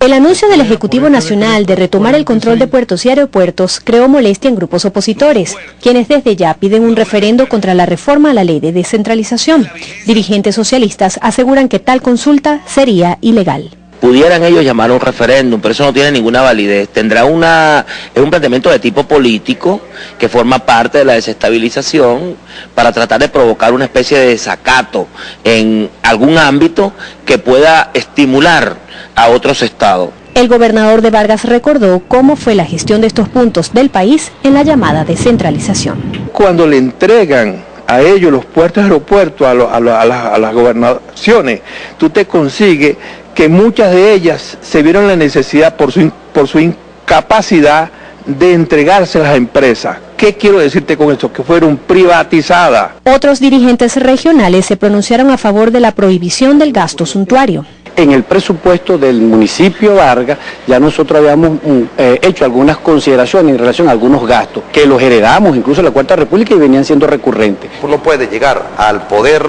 El anuncio del Ejecutivo Nacional de retomar el control de puertos y aeropuertos creó molestia en grupos opositores, quienes desde ya piden un referendo contra la reforma a la ley de descentralización. Dirigentes socialistas aseguran que tal consulta sería ilegal pudieran ellos llamar a un referéndum, pero eso no tiene ninguna validez. Tendrá una, es un planteamiento de tipo político que forma parte de la desestabilización para tratar de provocar una especie de desacato en algún ámbito que pueda estimular a otros estados. El gobernador de Vargas recordó cómo fue la gestión de estos puntos del país en la llamada descentralización. Cuando le entregan a ellos los puertos aeropuertos, a, las gobernaciones, tú te consigues que muchas de ellas se vieron la necesidad por su, por su incapacidad de entregarse a las empresas. ¿Qué quiero decirte con esto? Que fueron privatizadas. Otros dirigentes regionales se pronunciaron a favor de la prohibición del gasto suntuario. En el presupuesto del municipio Vargas ya nosotros habíamos mm, eh, hecho algunas consideraciones en relación a algunos gastos que los heredamos incluso en la Cuarta República y venían siendo recurrentes. Uno puede llegar al poder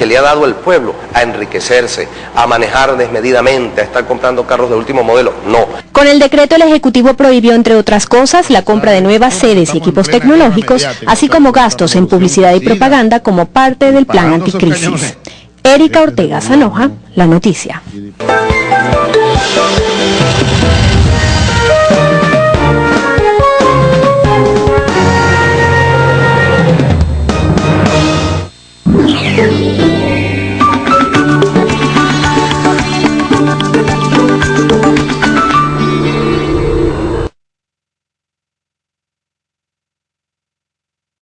que le ha dado el pueblo a enriquecerse, a manejar desmedidamente, a estar comprando carros de último modelo. No. Con el decreto el Ejecutivo prohibió, entre otras cosas, la compra de nuevas sedes y equipos tecnológicos, así como gastos en publicidad y propaganda como parte del plan anticrisis. Erika Ortega Sanoja, La Noticia.